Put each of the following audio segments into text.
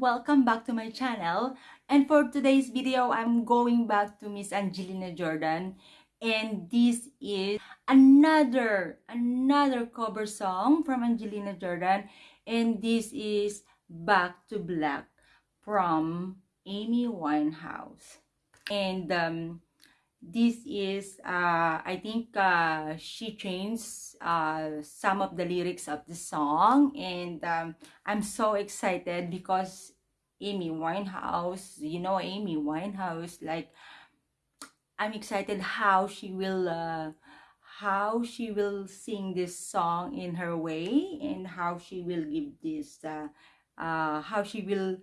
Welcome back to my channel. And for today's video, I'm going back to Miss Angelina Jordan. And this is another, another cover song from Angelina Jordan. And this is Back to Black from Amy Winehouse. And um, this is uh, I think uh, she changed uh, some of the lyrics of the song and um, I'm so excited because Amy Winehouse you know Amy Winehouse like I'm excited how she will uh, how she will sing this song in her way and how she will give this uh, uh, how she will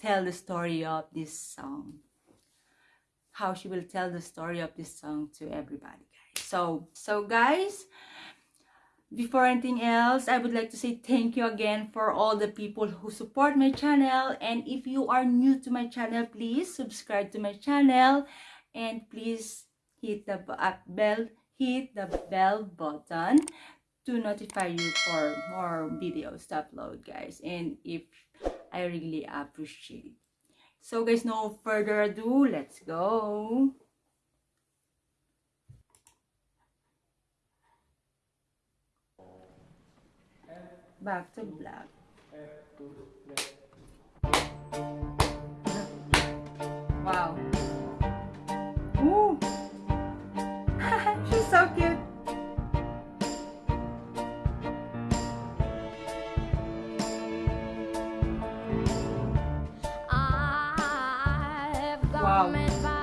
tell the story of this song how she will tell the story of this song to everybody guys. So so guys before anything else i would like to say thank you again for all the people who support my channel. And if you are new to my channel please subscribe to my channel. And please hit the uh, bell hit the bell button to notify you for more videos to upload guys. And if i really appreciate so guys, no further ado, let's go. Back to black. Wow. Wow.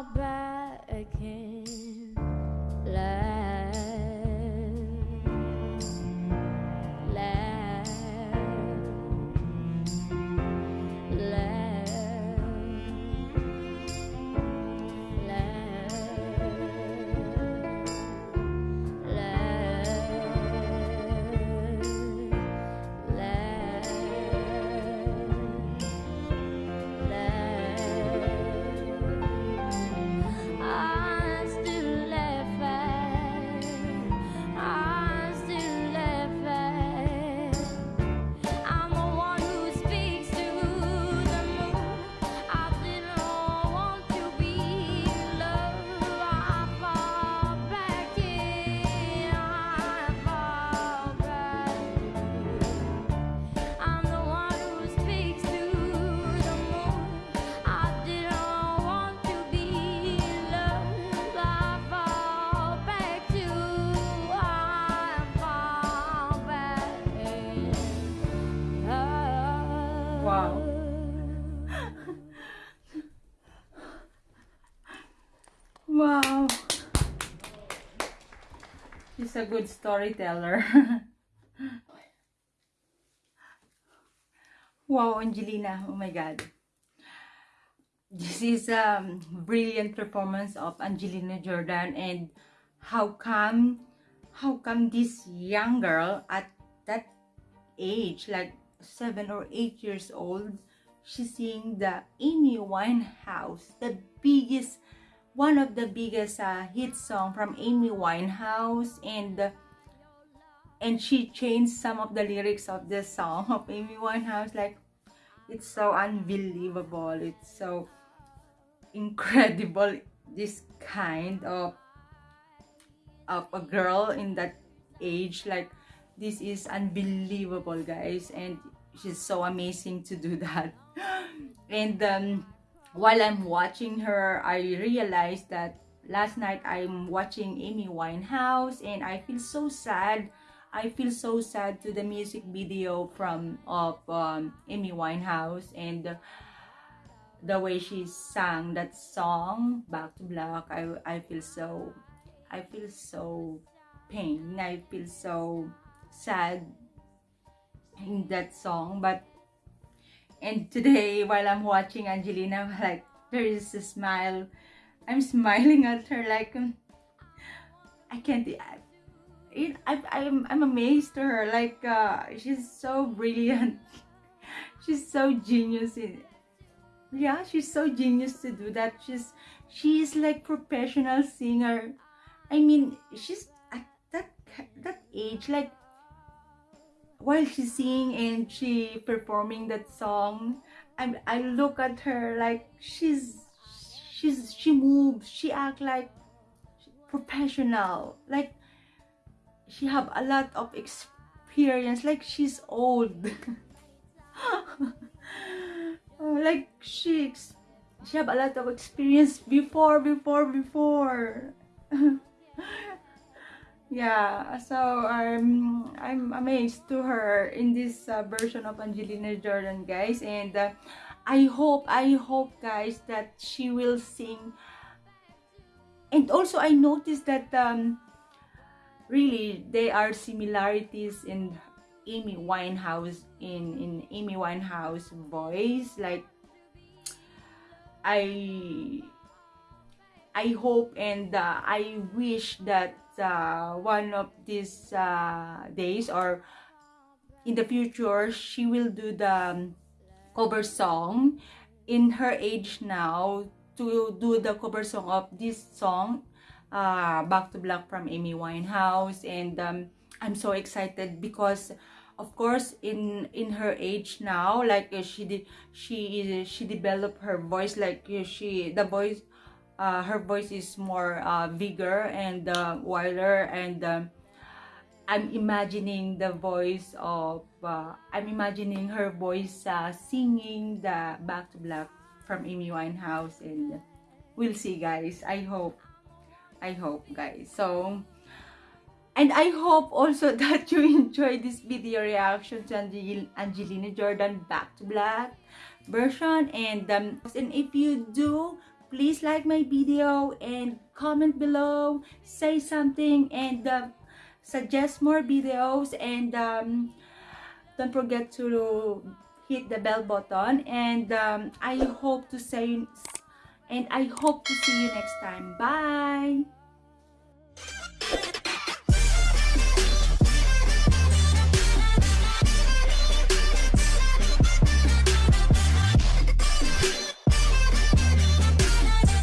not bad. Wow. She's a good storyteller. wow, Angelina. Oh my God. This is a um, brilliant performance of Angelina Jordan and how come how come this young girl at that age like seven or eight years old she's singing the Amy Winehouse the biggest one of the biggest uh, hit song from Amy Winehouse and and she changed some of the lyrics of the song of Amy Winehouse like it's so unbelievable. It's so incredible this kind of of a girl in that age. Like this is unbelievable guys and she's so amazing to do that. And um, while i'm watching her i realized that last night i'm watching amy winehouse and i feel so sad. I feel so sad to the music video from of um, amy winehouse and uh, the way she sang that song back to black. I i feel so i feel so pain. I feel so sad in that song but and today while i'm watching angelina like there is a smile. I'm smiling at her like um, i can't I, I, I'm, I'm amazed to her like uh, she's so brilliant. She's so genius in, yeah she's so genius to do that. She's she's like professional singer. I mean she's at that that age like while she's singing and she performing that song i i look at her like she's she's she moves she act like professional like she have a lot of experience like she's old. Oh, like she she have a lot of experience before before before yeah so i'm i'm amazed to her in this uh, version of angelina jordan guys and uh, i hope i hope guys that she will sing. And also i noticed that um really there are similarities in Amy Winehouse in in Amy Winehouse voice. Like I I hope and uh, I wish that uh, one of these uh, days or in the future she will do the um, cover song. In her age now to do the cover song of this song uh, Back to Black from Amy Winehouse. And um, I'm so excited because of course in in her age now like uh, she did she she developed her voice like uh, she the voice uh, her voice is more uh, bigger and uh, wider and um, I'm imagining the voice of uh, I'm imagining her voice uh, singing the Back to Black from Amy Winehouse and we'll see guys. I hope I hope guys. So and I hope also that you enjoyed this video reaction to Angel Angelina Jordan Back to Black version. And um, and if you do please like my video and comment below say something and uh, suggest more videos and um, don't forget to hit the bell button and um, I hope to say and I hope to see you next time. Bye!